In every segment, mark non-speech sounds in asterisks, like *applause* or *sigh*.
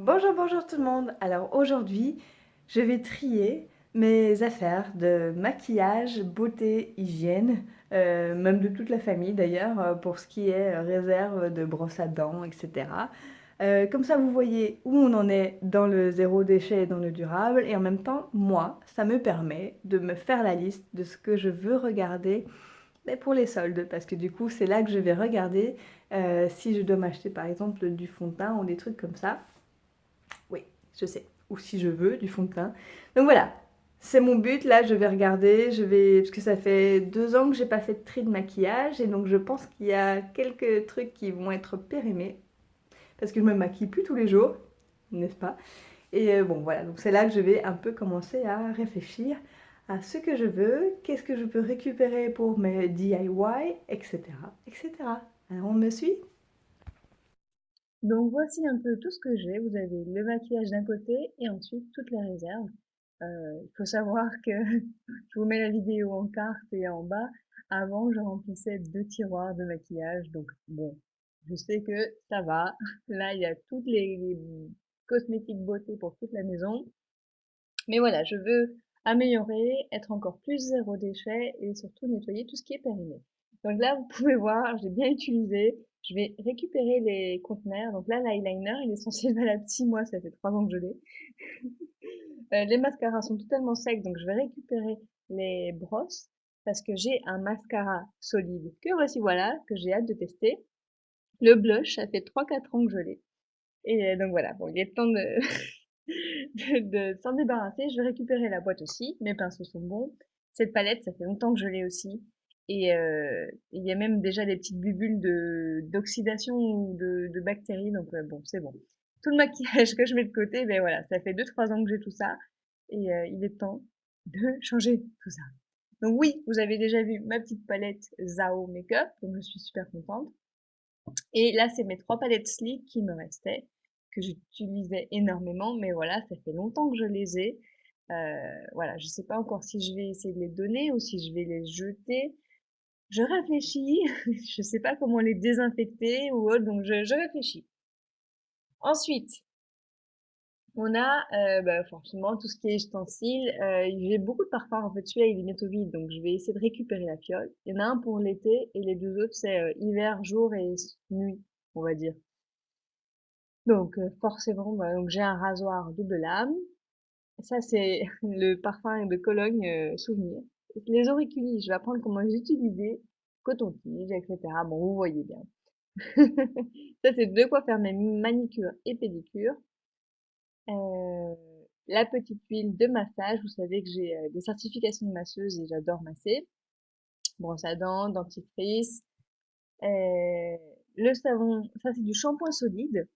Bonjour, bonjour tout le monde. Alors aujourd'hui, je vais trier mes affaires de maquillage, beauté, hygiène, euh, même de toute la famille d'ailleurs, euh, pour ce qui est réserve de brosse à dents, etc. Euh, comme ça, vous voyez où on en est dans le zéro déchet et dans le durable. Et en même temps, moi, ça me permet de me faire la liste de ce que je veux regarder pour les soldes. Parce que du coup, c'est là que je vais regarder si je dois m'acheter par exemple du fond de teint ou des trucs comme ça. Oui, je sais. Ou si je veux, du fond de teint. Donc voilà, c'est mon but. Là, je vais regarder. Je vais... Parce que ça fait deux ans que j'ai pas fait de tri de maquillage. Et donc, je pense qu'il y a quelques trucs qui vont être périmés. Parce que je me maquille plus tous les jours, n'est-ce pas? Et euh, bon, voilà. Donc, c'est là que je vais un peu commencer à réfléchir à ce que je veux, qu'est-ce que je peux récupérer pour mes DIY, etc. etc. Alors, on me suit? Donc voici un peu tout ce que j'ai. Vous avez le maquillage d'un côté et ensuite toutes les réserves. Euh, il faut savoir que *laughs* je vous mets la vidéo en carte et en bas. Avant, je remplissais deux tiroirs de maquillage. Donc bon, je sais que ça va. *laughs* Là, il y a toutes les cosmétiques beauté pour toute la maison. Mais voilà, je veux améliorer, être encore plus zéro déchet et surtout nettoyer tout ce qui est périmé. Donc là, vous pouvez voir, j'ai bien utilisé. Je vais récupérer les conteneurs. Donc là, l'eyeliner, il est censé être valable 6 mois, ça fait 3 ans que je l'ai. *laughs* Euh, les mascaras sont totalement secs, donc je vais récupérer les brosses parce que j'ai un mascara solide que voici voilà, que j'ai hâte de tester. Le blush, ça fait 3-4 ans que je l'ai. Et euh, donc voilà, bon, il est temps *laughs* de, de, s'en débarrasser. Je vais récupérer la boîte aussi. Mes pinceaux sont bons. Cette palette, ça fait longtemps que je l'ai aussi. Et euh, il y a même déjà des petites bubules de d'oxydation ou de, de, bactéries. Donc euh, bon, c'est bon. Tout le maquillage que je mets de côté, ben voilà, ça fait 2-3 ans que j'ai tout ça. Et euh, il est temps de changer tout ça. Donc oui, vous avez déjà vu ma petite palette Zao Makeup, donc je suis super contente. Et là, c'est mes trois palettes Sleek qui me restaient que j'utilisais énormément, mais voilà, ça fait longtemps que je les ai. Euh, voilà, je sais pas encore si je vais essayer de les donner ou si je vais les jeter. Je réfléchis, *laughs* je sais pas comment les désinfecter ou autre, donc je, réfléchis. Ensuite, on a euh, bah, forcément tout ce qui est ustensiles. Euh, j'ai beaucoup de parfums, en fait celui-là il est bientôt vide, donc je vais essayer de récupérer la fiole. Il y en a un pour l'été et les deux autres c'est euh, hiver, jour et nuit, on va dire. Donc forcément, bah, donc j'ai un rasoir double lame. Ça c'est *laughs* le parfum de Cologne souvenir. Les auriculis, je vais apprendre comment les utiliser, coton-tige, etc. Bon, vous voyez bien. *laughs* ça c'est de quoi faire mes manicures et pédicures. Euh, la petite huile de massage, vous savez que j'ai des certifications de masseuse et j'adore masser. Brosse à dents, dentifrice. le savon, ça c'est du shampoing solide.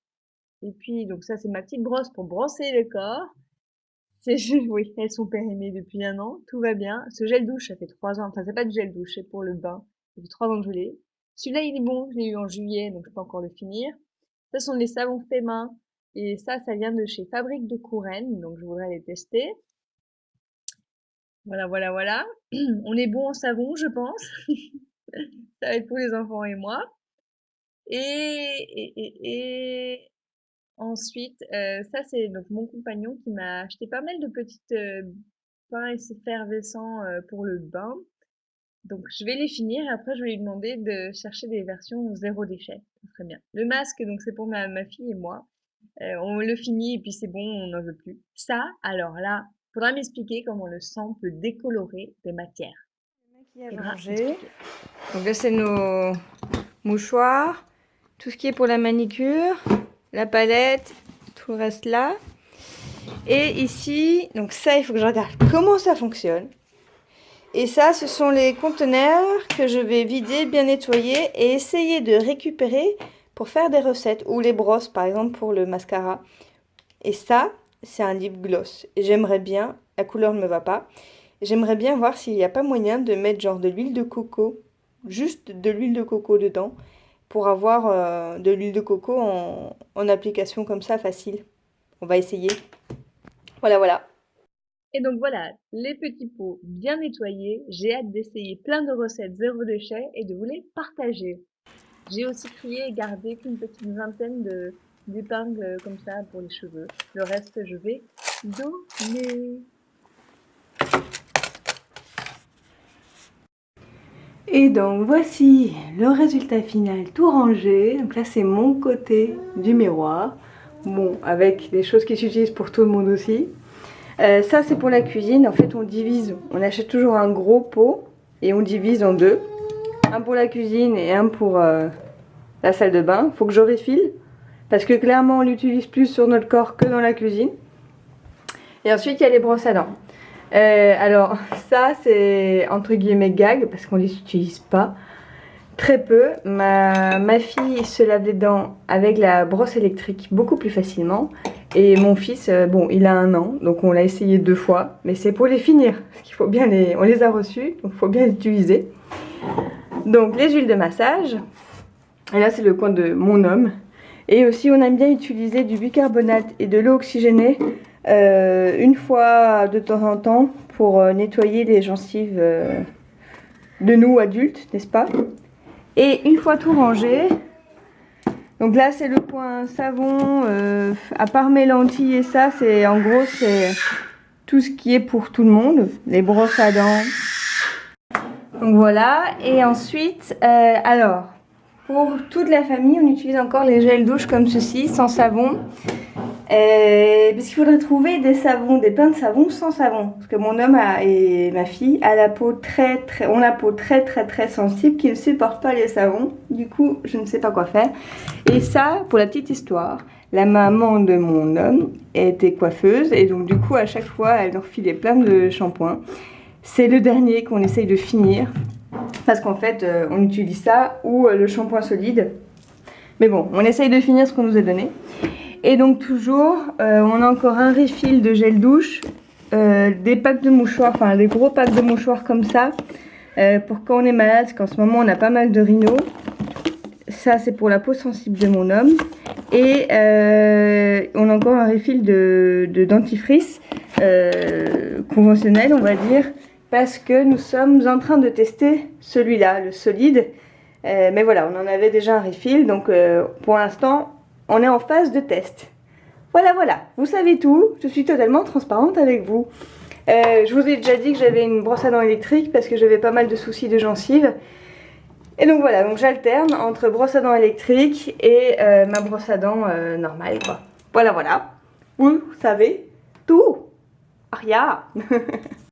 Et puis, donc ça, c'est ma petite brosse pour brosser le corps. C'est, *laughs* oui, elles sont périmées depuis un an, tout va bien. Ce gel douche, ça fait trois ans, enfin, c'est pas du gel douche, c'est pour le bain. Ça fait trois ans que je l'ai. Celui-là, il est bon, je l'ai eu en juillet, donc je peux encore le finir. Ce sont les savons faits main. Et ça, ça vient de chez Fabrique de Couronne, donc je voudrais les tester. Voilà, voilà, voilà. *clears throat* On est bon en savon, je pense. *laughs* ça va être pour les enfants et moi. Et, et, et Ensuite, euh, ça c'est donc mon compagnon qui m'a acheté pas mal de petites euh, pains effervescents euh, pour le bain. Donc je vais les finir et après je vais lui demander de chercher des versions zéro déchet. Très bien. Le masque, donc c'est pour ma, ma, fille et moi. Euh, on le finit et puis c'est bon, on n'en veut plus. Ça, alors là, faudra m'expliquer comment le sang peut décolorer des matières. Donc là c'est nos mouchoirs, tout ce qui est pour la manicure la palette, tout reste là. Et ici, donc ça, il faut que je regarde comment ça fonctionne. Et ça, ce sont les conteneurs que je vais vider, bien nettoyer et essayer de récupérer pour faire des recettes. Ou les brosses, par exemple, pour le mascara. Et ça, c'est un lip gloss. J'aimerais bien, la couleur ne me va pas, j'aimerais bien voir s'il n'y a pas moyen de mettre genre de l'huile de coco, juste de l'huile de coco dedans pour avoir euh, de l'huile de coco en, application comme ça facile. On va essayer. Voilà, voilà. Et donc voilà, les petits pots bien nettoyés. J'ai hâte d'essayer plein de recettes zéro déchet et de vous les partager. J'ai aussi trié et gardé qu'une petite vingtaine d'épingles comme ça pour les cheveux. Le reste, je vais donner. Et donc voici le résultat final tout rangé. Donc là c'est mon côté du miroir. Bon, avec des choses qui s'utilisent pour tout le monde aussi. Euh, ça c'est pour la cuisine. En fait on divise, on achète toujours un gros pot et on divise en deux. Un pour la cuisine et un pour euh, la salle de bain. Faut que je refile parce que clairement on l'utilise plus sur notre corps que dans la cuisine. Et ensuite il y a les brosses à dents. Euh, alors ça c'est entre guillemets gag parce qu'on les utilise pas très peu. Ma, fille se lave les dents avec la brosse électrique beaucoup plus facilement. Et mon fils, euh, bon il a un an donc on l'a essayé deux fois mais c'est pour les finir. Parce qu'il on les a reçus donc il faut bien les utiliser. Donc les huiles de massage. Et là c'est le coin de mon homme. Et aussi on aime bien utiliser du bicarbonate et de l'eau oxygénée euh, une fois de temps en temps pour euh, nettoyer les gencives euh, de nous adultes, n'est-ce pas? Et une fois tout rangé, donc là c'est le point savon, à part mes lentilles et ça, c'est en gros c'est tout ce qui est pour tout le monde, les brosses à dents. Donc voilà, et ensuite, alors, pour toute la famille, on utilise encore les gels douche comme ceci, sans savon. Euh, parce qu'il faudrait trouver des savons, des pains de savon sans savon. Parce que mon homme et ma fille a la peau très très, ont la peau très très très sensible qui ne supporte pas les savons. Du coup, je ne sais pas quoi faire. Et ça, pour la petite histoire, la maman de mon homme était coiffeuse et donc du coup à chaque fois elle leur filait plein de shampoings. C'est le dernier qu'on essaye de finir parce qu'en fait euh, on utilise ça ou euh, le shampoing solide. Mais bon, on essaye de finir ce qu'on nous a donné. Et donc toujours, euh, on a encore un refill de gel douche, euh, des packs de mouchoirs, enfin des gros packs de mouchoirs comme ça, euh, pour quand on est malade, parce qu'en ce moment on a pas mal de rhinos. Ça c'est pour la peau sensible de mon homme. Et on a encore un refill de, de dentifrice conventionnel on va dire, parce que nous sommes en train de tester celui-là, le solide. mais voilà, on en avait déjà un refill, donc pour l'instant on est en phase de test. Voilà, voilà, vous savez tout, je suis totalement transparente avec vous. Euh, je vous ai déjà dit que j'avais une brosse à dents électrique parce que j'avais pas mal de soucis de gencives. Et donc voilà, donc j'alterne entre brosse à dents électrique et euh, ma brosse à dents euh, normale. Voilà, voilà, vous savez tout. Aria *laughs*